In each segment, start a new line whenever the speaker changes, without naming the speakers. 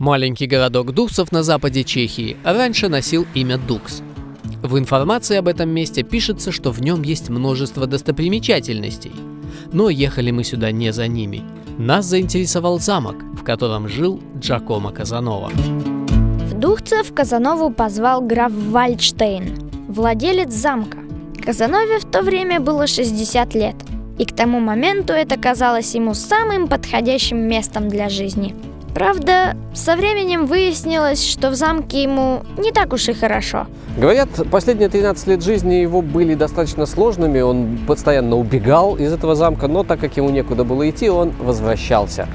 Маленький городок Дуксов на западе Чехии раньше носил имя Дукс. В информации об этом месте пишется, что в нем есть множество достопримечательностей. Но ехали мы сюда не за ними. Нас заинтересовал замок, в котором жил Джакомо Казанова.
В Духцев Казанову позвал граф Вальдштейн, владелец замка. Казанове в то время было 60 лет – и к тому моменту это казалось ему самым подходящим местом для жизни – Правда, со временем выяснилось, что в замке ему не так уж и хорошо.
Говорят, последние 13 лет жизни его были достаточно сложными, он постоянно убегал из этого замка, но так как ему некуда было идти, он возвращался.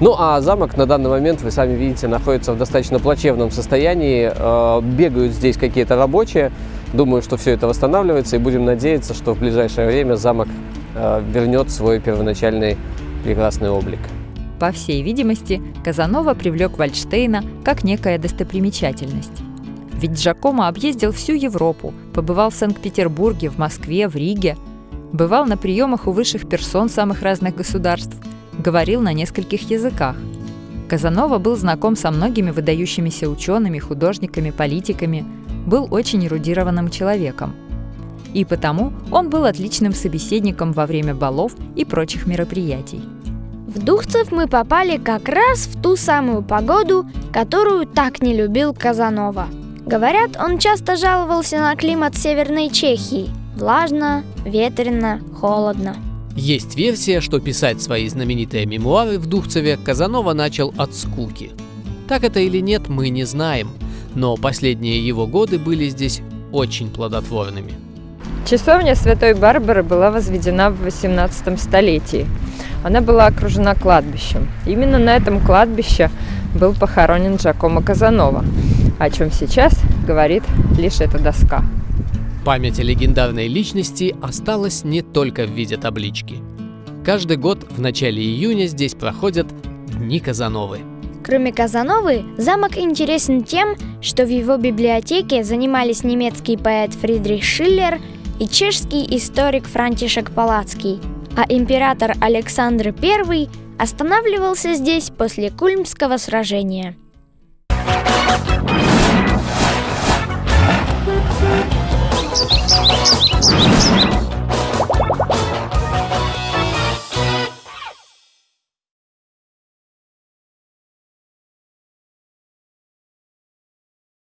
Ну а замок на данный момент, вы сами видите, находится в достаточно плачевном состоянии. Э, бегают здесь какие-то рабочие. Думаю, что все это восстанавливается и будем надеяться, что в ближайшее время замок вернет свой первоначальный прекрасный облик.
По всей видимости, Казанова привлек Вальштейна как некая достопримечательность. Ведь Джакомо объездил всю Европу, побывал в Санкт-Петербурге, в Москве, в Риге, бывал на приемах у высших персон самых разных государств, говорил на нескольких языках. Казанова был знаком со многими выдающимися учеными, художниками, политиками, был очень эрудированным человеком. И потому он был отличным собеседником во время балов и прочих мероприятий.
В Духцев мы попали как раз в ту самую погоду, которую так не любил Казанова. Говорят, он часто жаловался на климат Северной Чехии. Влажно, ветрено, холодно.
Есть версия, что писать свои знаменитые мемуары в Духцеве Казанова начал от скуки. Так это или нет, мы не знаем, но последние его годы были здесь очень плодотворными.
Часовня Святой Барбары была возведена в 18 столетии она была окружена кладбищем. Именно на этом кладбище был похоронен Джакомо Казанова, о чем сейчас говорит лишь эта доска.
Память о легендарной личности осталась не только в виде таблички. Каждый год в начале июня здесь проходят Дни Казановы.
Кроме Казановы, замок интересен тем, что в его библиотеке занимались немецкий поэт Фридрих Шиллер и чешский историк Франтишек Палацкий – а император Александр I останавливался здесь после Кульмского сражения.